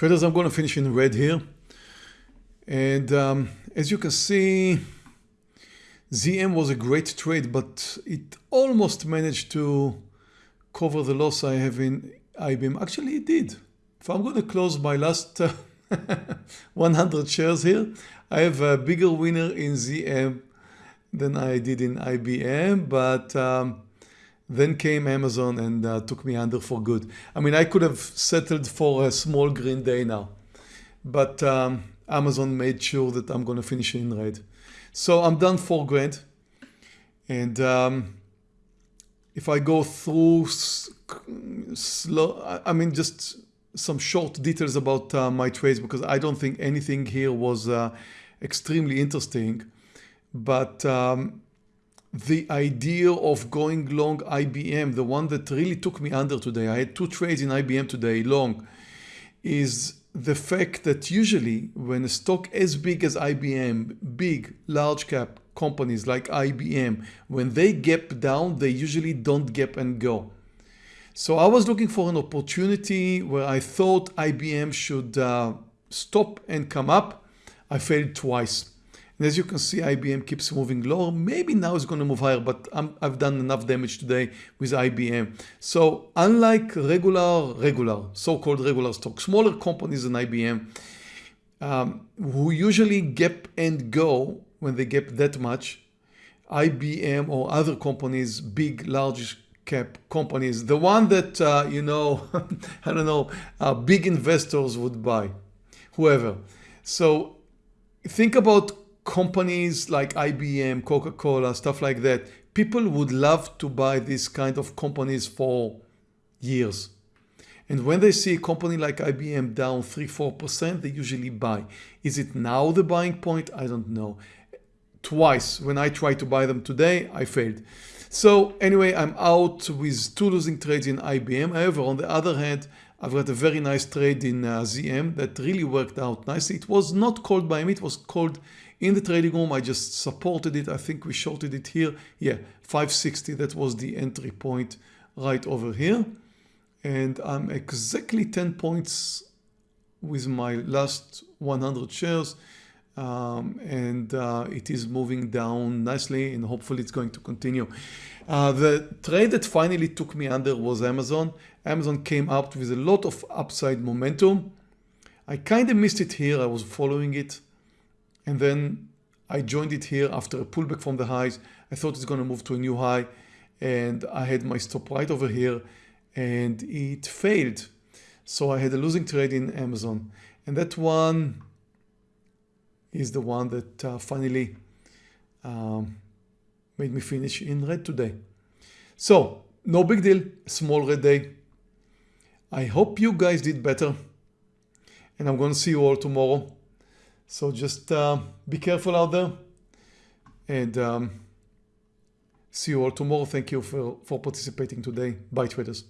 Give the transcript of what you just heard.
Traders, I'm going to finish in red here. And um, as you can see, ZM was a great trade, but it almost managed to cover the loss I have in IBM. Actually, it did. If I'm going to close my last uh, 100 shares here, I have a bigger winner in ZM than I did in IBM, but um, then came Amazon and uh, took me under for good. I mean, I could have settled for a small green day now, but um, Amazon made sure that I'm going to finish in red. So I'm done for grand. And um, if I go through slow, I mean, just some short details about uh, my trades because I don't think anything here was uh, extremely interesting. But um, the idea of going long IBM, the one that really took me under today, I had two trades in IBM today long, is the fact that usually when a stock as big as IBM, big, large cap companies like IBM, when they gap down, they usually don't gap and go. So I was looking for an opportunity where I thought IBM should uh, stop and come up. I failed twice. And as you can see, IBM keeps moving lower. Maybe now it's going to move higher, but i have done enough damage today with IBM. So unlike regular, regular, so-called regular stock, smaller companies than IBM, um, who usually gap and go when they gap that much, IBM or other companies, big, large cap companies, the one that, uh, you know, I don't know, uh, big investors would buy, whoever. So think about companies like IBM, Coca-Cola, stuff like that, people would love to buy these kind of companies for years. And when they see a company like IBM down 3-4%, they usually buy. Is it now the buying point? I don't know. Twice when I tried to buy them today, I failed. So anyway, I'm out with two losing trades in IBM. However, on the other hand, I've got a very nice trade in uh, ZM that really worked out nicely. It was not called by me, it was called in the trading room. I just supported it. I think we shorted it here. Yeah, 560, that was the entry point right over here. And I'm exactly 10 points with my last 100 shares. Um, and uh, it is moving down nicely and hopefully it's going to continue. Uh, the trade that finally took me under was Amazon. Amazon came out with a lot of upside momentum. I kind of missed it here. I was following it and then I joined it here after a pullback from the highs. I thought it's going to move to a new high and I had my stop right over here and it failed. So I had a losing trade in Amazon and that one is the one that uh, finally um, made me finish in red today. So no big deal, small red day. I hope you guys did better and I'm going to see you all tomorrow. So just uh, be careful out there and um, see you all tomorrow. Thank you for, for participating today. Bye traders.